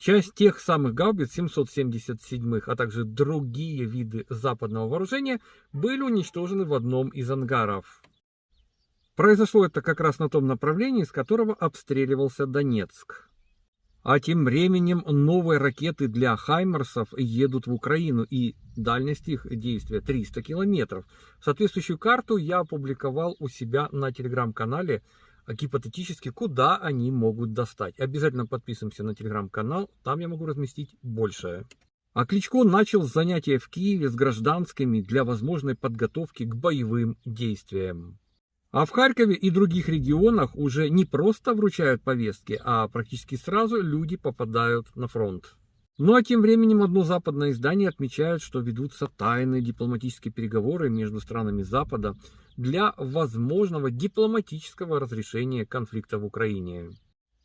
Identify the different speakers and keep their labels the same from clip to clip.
Speaker 1: Часть тех самых гаубиц 777, а также другие виды западного вооружения были уничтожены в одном из ангаров. Произошло это как раз на том направлении, с которого обстреливался Донецк. А тем временем новые ракеты для Хаймерсов едут в Украину, и дальность их действия 300 километров. Соответствующую карту я опубликовал у себя на телеграм-канале, гипотетически, куда они могут достать. Обязательно подписываемся на телеграм-канал, там я могу разместить большее. А Кличко начал занятия в Киеве с гражданскими для возможной подготовки к боевым действиям. А в Харькове и других регионах уже не просто вручают повестки, а практически сразу люди попадают на фронт. Ну а тем временем одно западное издание отмечает, что ведутся тайные дипломатические переговоры между странами Запада для возможного дипломатического разрешения конфликта в Украине.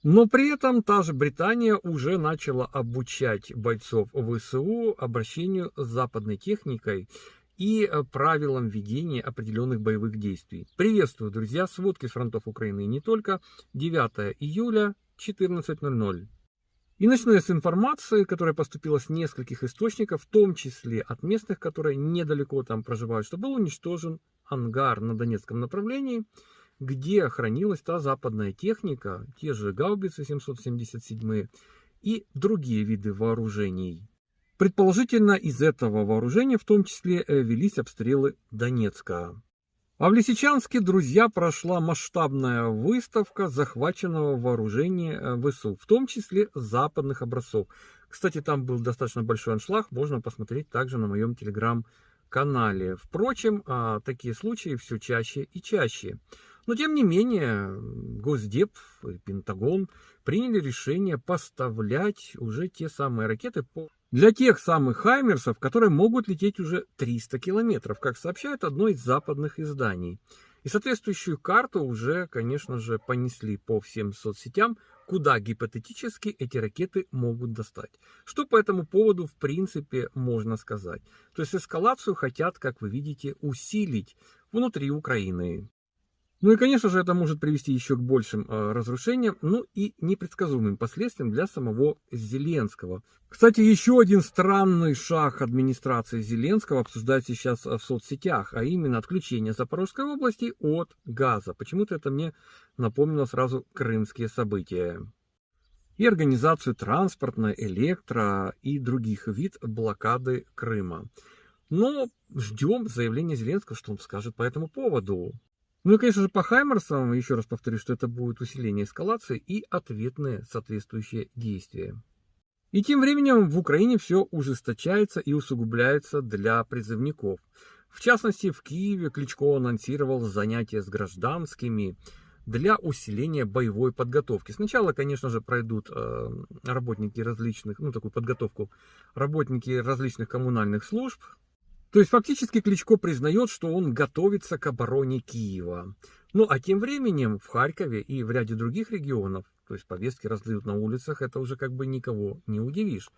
Speaker 1: Но при этом та же Британия уже начала обучать бойцов ВСУ обращению с западной техникой и э, правилам ведения определенных боевых действий. Приветствую, друзья, сводки с фронтов Украины не только. 9 июля, 14.00. И начну я с информации, которая поступила с нескольких источников, в том числе от местных, которые недалеко там проживают, что был уничтожен ангар на Донецком направлении, где хранилась та западная техника, те же гаубицы 777 и другие виды вооружений. Предположительно, из этого вооружения в том числе э, велись обстрелы Донецка. А в Лисичанске, друзья, прошла масштабная выставка захваченного вооружения э, ВСУ, в том числе западных образцов. Кстати, там был достаточно большой аншлаг, можно посмотреть также на моем телеграм-канале. Впрочем, а, такие случаи все чаще и чаще. Но тем не менее, Госдеп и Пентагон приняли решение поставлять уже те самые ракеты по для тех самых Хаймерсов, которые могут лететь уже 300 километров, как сообщает одно из западных изданий. И соответствующую карту уже, конечно же, понесли по всем соцсетям, куда гипотетически эти ракеты могут достать. Что по этому поводу, в принципе, можно сказать? То есть эскалацию хотят, как вы видите, усилить внутри Украины. Ну и, конечно же, это может привести еще к большим э, разрушениям, ну и непредсказуемым последствиям для самого Зеленского. Кстати, еще один странный шаг администрации Зеленского обсуждается сейчас в соцсетях, а именно отключение Запорожской области от газа. Почему-то это мне напомнило сразу крымские события. И организацию транспортной, электро и других вид блокады Крыма. Но ждем заявления Зеленского, что он скажет по этому поводу. Ну и, конечно же, по Хаймерсам, еще раз повторю, что это будет усиление эскалации и ответные соответствующие действия. И тем временем в Украине все ужесточается и усугубляется для призывников. В частности, в Киеве Кличко анонсировал занятия с гражданскими для усиления боевой подготовки. Сначала, конечно же, пройдут э, работники различных, ну, такую подготовку, работники различных коммунальных служб, то есть фактически Кличко признает, что он готовится к обороне Киева. Ну а тем временем в Харькове и в ряде других регионов, то есть повестки раздают на улицах, это уже как бы никого не удивишь.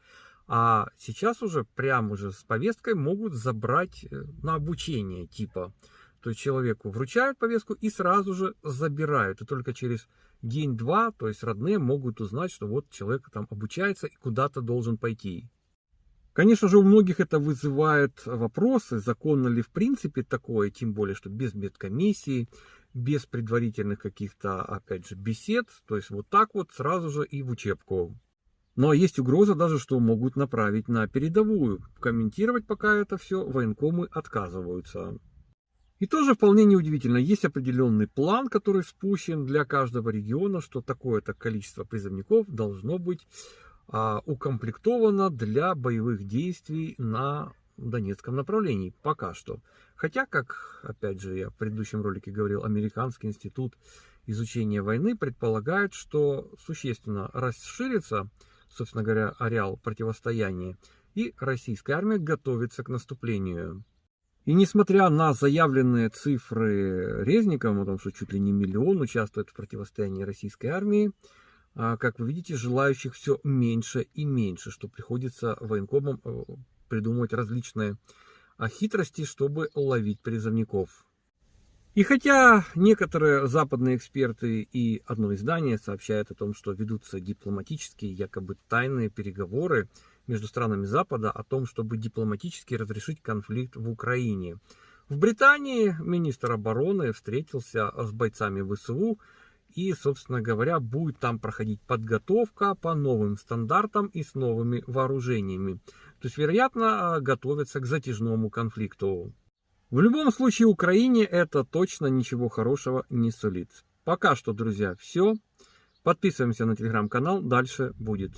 Speaker 1: А сейчас уже прямо уже с повесткой могут забрать э, на обучение типа. То есть человеку вручают повестку и сразу же забирают. И только через день-два, то есть родные могут узнать, что вот человек там обучается и куда-то должен пойти. Конечно же, у многих это вызывает вопросы, законно ли в принципе такое, тем более, что без медкомиссии, без предварительных каких-то, опять же, бесед, то есть вот так вот сразу же и в учебку. Но есть угроза даже, что могут направить на передовую. Комментировать пока это все военкомы отказываются. И тоже вполне неудивительно, есть определенный план, который спущен для каждого региона, что такое-то количество призывников должно быть а, укомплектована для боевых действий на Донецком направлении пока что. Хотя, как, опять же, я в предыдущем ролике говорил, Американский институт изучения войны предполагает, что существенно расширится, собственно говоря, ареал противостояния, и российская армия готовится к наступлению. И несмотря на заявленные цифры Резникова, о том, что чуть ли не миллион участвует в противостоянии российской армии, а, как вы видите, желающих все меньше и меньше, что приходится военкомам э, придумывать различные а, хитрости, чтобы ловить призывников. И хотя некоторые западные эксперты и одно издание сообщают о том, что ведутся дипломатические, якобы тайные переговоры между странами Запада о том, чтобы дипломатически разрешить конфликт в Украине. В Британии министр обороны встретился с бойцами ВСУ и, собственно говоря, будет там проходить подготовка по новым стандартам и с новыми вооружениями. То есть, вероятно, готовятся к затяжному конфликту. В любом случае Украине это точно ничего хорошего не сулит. Пока что, друзья, все. Подписываемся на телеграм-канал, дальше будет.